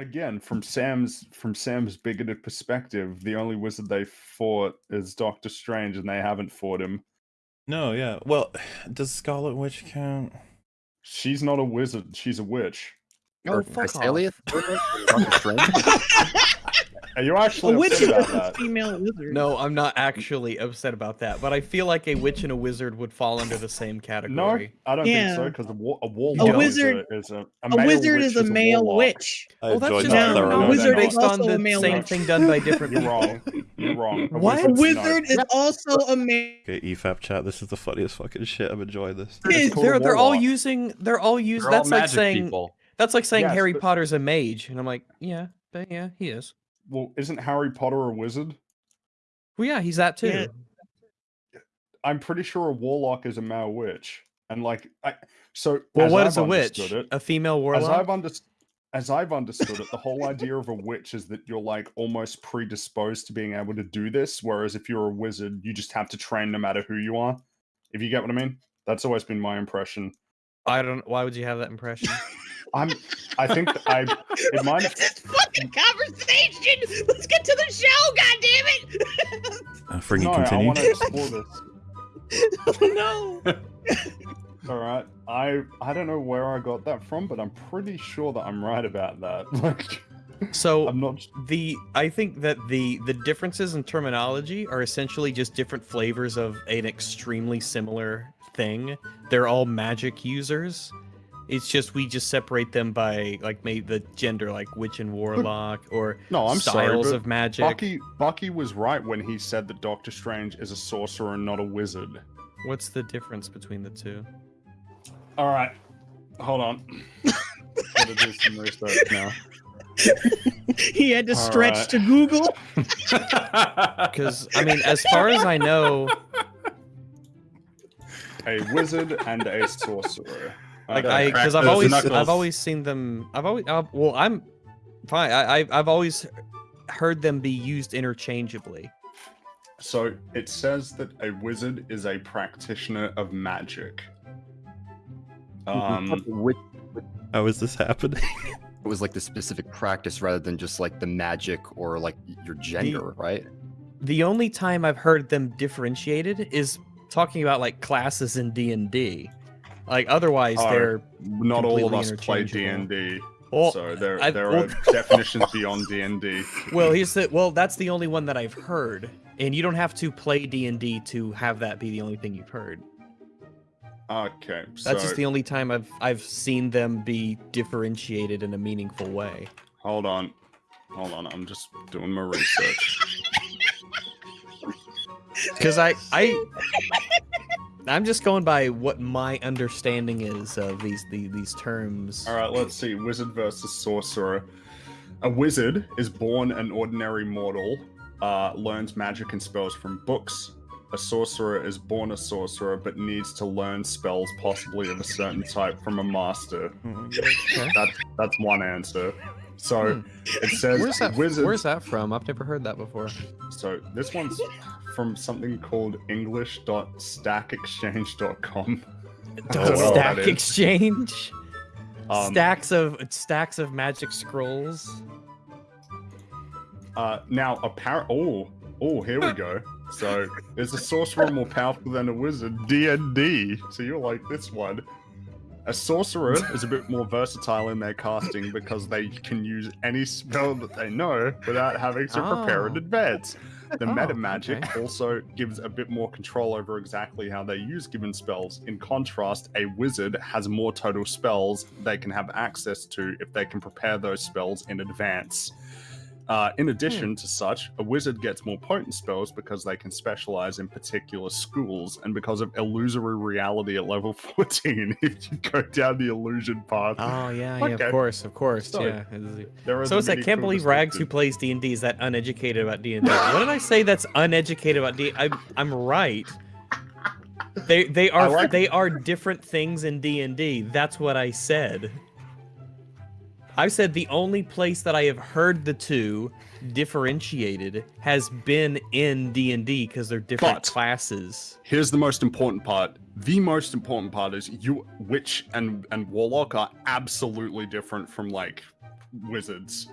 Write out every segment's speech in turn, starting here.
again from Sam's from Sam's bigoted perspective, the only wizard they fought is Doctor Strange, and they haven't fought him. No, yeah. Well, does Scarlet Witch count? She's not a wizard; she's a witch. Oh, Or fuck off. Castalia? Doctor Strange? Are you actually A witch upset about a that? female wizard. No, I'm not actually upset about that, but I feel like a witch and a wizard would fall under the same category. No, category. I don't Yeah. think so because a, wa- a A wizard- is a, is a, A male wizard witch is a male warlock. witch. I Well, that's enjoyed just No, a wizard is based on a the male same witch. thing done by different You're people. wrong. You're wrong. A What? A wizard's wizard is also a male. Okay, EFAP chat. This is the funniest fucking shit. I'm enjoying this. It's Kids, They're they're all using they're all using They're all that's like saying people. that's like saying Yes, Harry but- Potter's a mage, and I'm like, yeah, but yeah, he is. Well, isn't Harry Potter a wizard? Well, yeah, he's that too. Yeah. I'm pretty sure a warlock is a male witch, and like, I, so. Well, as what I've is a witch? It, A female warlock. as warlock. I've understood. As I've understood it, the whole idea of a witch is that you're like almost predisposed to being able to do this, whereas if you're a wizard, you just have to train no matter who you are. If you get what I mean, that's always been my impression. I don't. Why would you have that impression? I'm. I think I. It might. have- this fucking conversation. Let's get to the show. God damn it. Uh, Fringy, No, I continue. want to explore this. no. All right. I I don't know where I got that from, but I'm pretty sure that I'm right about that. Like, So I'm not. the I think that the the differences in terminology are essentially just different flavors of an extremely similar thing. They're all magic users. It's just we just separate them by like maybe the gender, like witch and warlock, or No, I'm sorry. styles but of magic. Bucky Bucky was right when he said that Doctor Strange is a sorcerer and not a wizard. What's the difference between the two? All right. Hold on. Gotta do some research now. He had to All stretch right. to Google. Because I mean, as far as I know, A wizard and a sorcerer. Like I because I've always. I've always seen them. I've always uh, well I'm fine. I I- I've always heard them be used interchangeably. So it says that a wizard is a practitioner of magic. Um, How is this happening? it was like the specific practice rather than just like the magic or like your gender, right? The only time I've heard them differentiated is talking about like classes in D and D. Like otherwise, Oh, they're not all of us play D and D. well. so there I- there well- are definitions beyond D and D. Well, here's the well. That's the only one that I've heard, and you don't have to play D and D to have that be the only thing you've heard. Okay, That's so just the only time I've I've seen them be differentiated in a meaningful way. hold on, hold on. I'm just doing my research. Because I I I'm just going by what my understanding is of these the, these terms. All right, let's see. Wizard versus sorcerer. A wizard is born an ordinary mortal, uh, learns magic and spells from books. A sorcerer is born a sorcerer but needs to learn spells, possibly of a certain type, from a master. Okay. That's that's one answer. So it says Hmm. Where's that? wizards. Where's that from? I've never heard that before. So this one's from something called English.stackexchange.com. Stack exchange. Um, stacks of stacks of magic scrolls. Uh, now, apparent. Oh, oh, here we go. So, is a sorcerer more powerful than a wizard? D and D. So you're like this one. A sorcerer is a bit more versatile in their casting because they can use any spell that they know without having to prepare in Oh. advance. The Oh, meta magic okay. also gives a bit more control over exactly how they use given spells. In contrast, a wizard has more total spells they can have access to if they can prepare those spells in advance. Uh, in addition to such, a wizard gets more potent spells because they can specialize in particular schools, and because of illusory reality at level 14, if you go down the illusion path, Oh yeah, yeah, of course, of course, So, yeah. It's- So it's like can't believe Rags who plays D and D is that uneducated about D and D. What did I say? That's uneducated about D. I'm I'm right. They they are like- they are different things in D and D. That's what I said. I said the only place that I have heard the two differentiated has been in D and D because they're different But- classes. Here's the most important part. The most important part is you witch and and warlock are absolutely different from like wizards,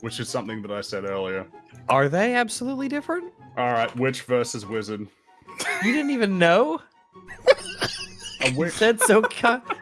which is something that I said earlier. Are they absolutely different? All right, witch versus wizard. You didn't even know. Witch. said so.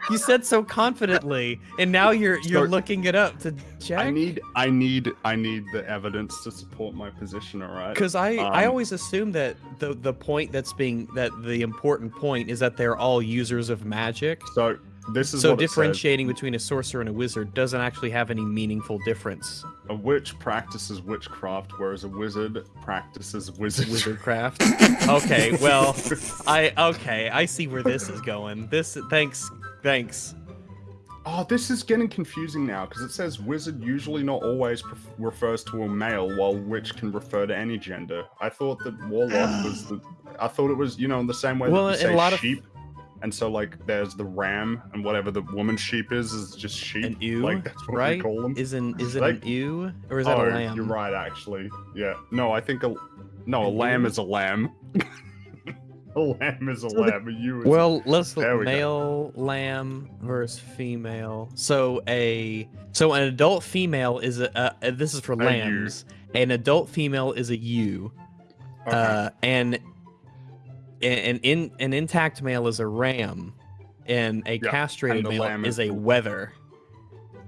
You said so confidently, and now you're you're So- looking it up to check. I need, I need, I need the evidence to support my position. All right. Because I, I Um, always assume that the the point that's being that the important point is that they're all users of magic. So this is So what differentiating between a sorcerer and a wizard doesn't actually have any meaningful difference. A witch practices witchcraft, whereas a wizard practices wizardry. Wizardcraft. okay, well, I okay, I see where this is going. This thanks, thanks. Oh, this is getting confusing now because it says wizard usually not always pref- refers to a male, while witch can refer to any gender. I thought that warlock was the. I thought it was you know in the same way Well, that you in a say lot of- sheep, and so like there's the ram and whatever the woman sheep is is just sheep. An ewe, like that's what right? we call them. Is an is it Like- an ewe or is that oh, a lamb? you're right actually. Yeah. No, I think a no a An lamb ewe? is a lamb. a lamb is a So lamb. A ewe is a Well, let's look There we go. male lamb versus female. So a so an adult female is a, uh uh, this is for A ewe. lambs. An adult female is a ewe. Okay. Uh, and an in an intact male is a ram, and a Yeah, castrated and male lamb is is a the- wether,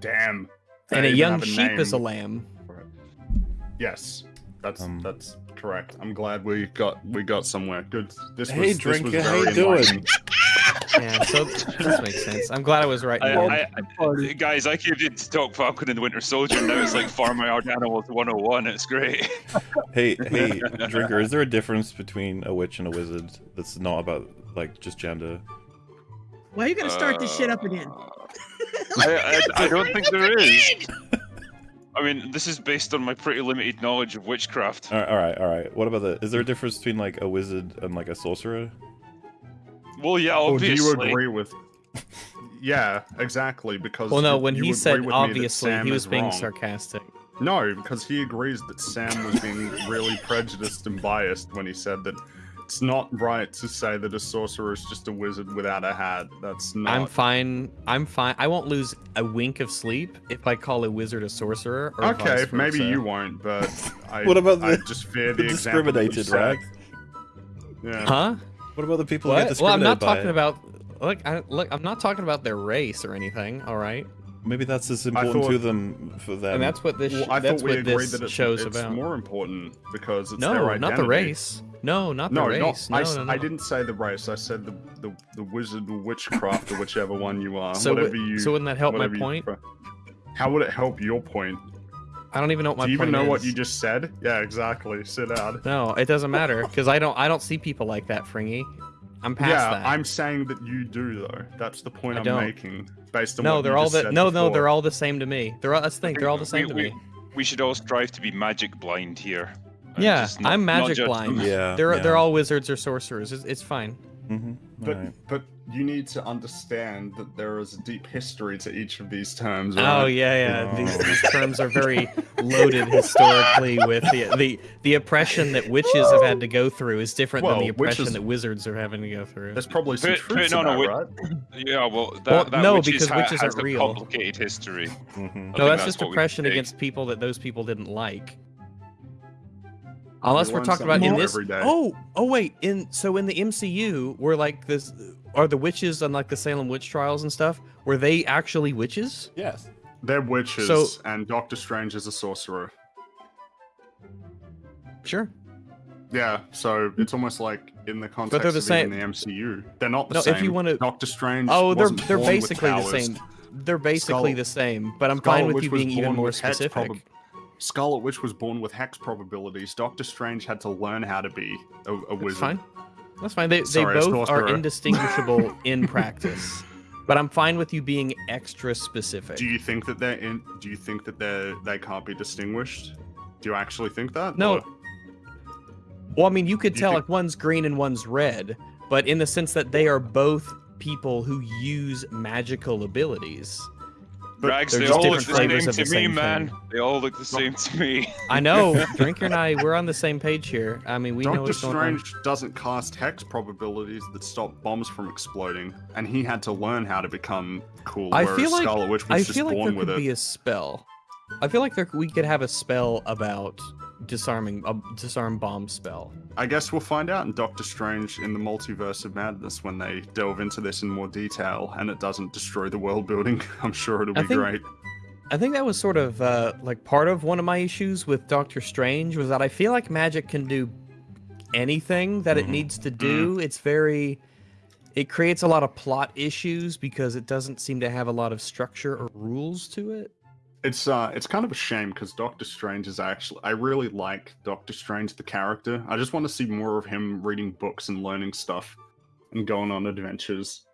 Damn. and They a young have sheep is a lamb. Yes, that's Um, that's correct. I'm glad we got we got somewhere. Good. This Hey, was, this Drinker, was how you very doing? Yeah, so this makes sense. I'm glad I was right. I. I, I, guys, I came in to talk Falcon and the Winter Soldier. Now it's like Farmyard Animals 101. It's great. Hey, hey, drinker. Is there a difference between a witch and a wizard that's not about like just gender? Why are you gonna start this shit up again? Uh, I, I, I don't think there is. I mean, this is based on my pretty limited knowledge of witchcraft. All right, all right, all right. What about the? Is there a difference between like a wizard and like a sorcerer? Well, yeah, Or do you agree with? Yeah, exactly. Because well, no, when you he said with me that obviously, he was being wrong. sarcastic. No, because he agrees that Sam was being really prejudiced and biased when he said that it's not right to say that a sorcerer is just a wizard without a hat. That's not. I'm fine. I'm fine. I won't lose a wink of sleep if I call a wizard a sorcerer. Or okay, maybe you won't, but I. What about I the- just fear the, The example that you discriminated, right? Yeah. Huh? What about the people who get What? Well, I'm not talking it? about. Look, I, look, I'm not talking about their race or anything. All right, Maybe that's as I important to them for them. and that's what this. Well, I that's thought we agreed that it's, show's it's about. more important because it's their no, identity. not the race. No, not the No, race. not, I, no, s- no, no. I didn't say the race. I said the the, the wizard or witchcraft or whichever one you are. So, whatever you. so wouldn't that help my whatever you point? How would it help your point? I don't even know what my point is. Do you even point know what is. you just said? Yeah, exactly. Sit down. No, it doesn't matter because I don't. I don't see people like that, Fringy. I'm past yeah, that. I'm saying that you do though. That's the point I I'm don't. making based on no, what they're you all just the said no, no, they're all the same to me. They're all. That's the thing. They're all the We- same to we- me. We should all strive to be magic blind here. And Yeah, just not- I'm magic blind. yeah, They're yeah. they're all wizards or sorcerers. It's, it's fine. Mm-hmm. But Alright. but you need to understand that there is a deep history to each of these terms. Oh yeah, yeah. These, Oh. these terms are very loaded historically with the, the the oppression that witches have had to go through is different than the oppression witches- that wizards are having to go through. There's probably some Put- put truths it on a about, wi- right? Yeah, well, that, Well, that no, witches because witches has aren't a real. complicated history. Mhm. No, think that's just oppression against people that those people didn't like. Unless we're talking about in this. every day. Oh, oh wait. In so in the MCU, were like this, are the witches on like the Salem witch trials and stuff? Were they actually witches? Yes. They're witches, So- and Doctor Strange is a sorcerer. Sure. Yeah, so it's almost like in the context but they're the of same- even the MCU, they're not the No, same. if you wanna- Doctor Strange. Oh, they're wasn't they're born with basically the same. They're basically Scarlet- the same, but I'm Scarlet fine with you being even more with hex specific. Scarlet Witch was born with hex probabilities. Doctor Strange had to learn how to be a, a That's wizard. fine. That's fine. They, Sorry, they both are indistinguishable in practice, but I'm fine with you being extra specific. Do you think that they're in? Do you think that they they can't be distinguished? Do you actually think that? No. Or- Well, I mean, you could Do you tell think- like one's green and one's red, but in the sense that they are both people who use magical abilities. But Rags, they're they just all look different the flavors same of the to me, same man. thing. They all look the same to me. I know, Drinker and I, we're on the same page here. I mean, we know Doctor what's going on. Strange doesn't cast hex probabilities that stop bombs from exploding, and he had to learn how to become cool. I whereas feel like- Scarlet Witch was I just feel like born there with could it. be a spell. I feel like there, we could have a spell about disarming a disarm bomb spell. I guess we'll find out in Doctor Strange in the Multiverse of Madness when they delve into this in more detail and it doesn't destroy the world building. I'm sure it'll I be think- great. I think that was sort of uh, like part of one of my issues with Doctor Strange was that I feel like magic can do anything that it Mhm. needs to do. It's very it creates a lot of plot issues because it doesn't seem to have a lot of structure or rules to it. It's uh it's kind of a shame because Doctor Strange is actually I really like Doctor Strange the character. I just want to see more of him reading books and learning stuff and going on adventures.